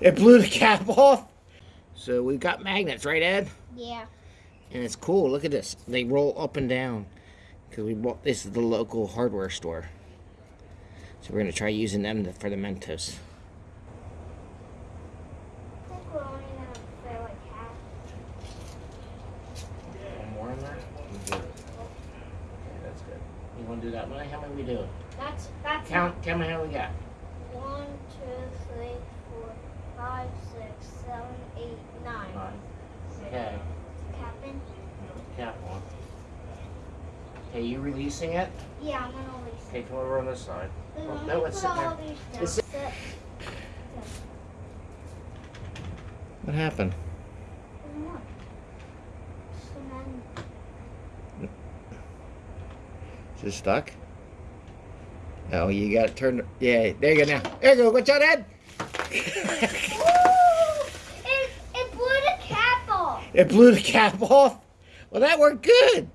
It blew the cap off. So we've got magnets, right, Ed? Yeah. And it's cool. Look at this. They roll up and down. Because we bought this at the local hardware store. So we're going to try using them to, for the Mentos. I think we're only gonna play like half. One more in there? That's good. You want to do that one? How many we do? That's that's Count, count how we got. one, two, three, four, five, six, seven, eight, nine. Nine. Okay. Captain? Cap one. Okay, you releasing it? Yeah, I'm gonna release. Okay, come over on this side. Wait, Oh, no, it's sitting there. It's- Sit. What happened? Is it stuck? Oh, you got it turned. Yeah, there you go now. There you go. Watch out, Ed. Ooh! It, it blew the cap off. It blew the cap off. Well, that worked good.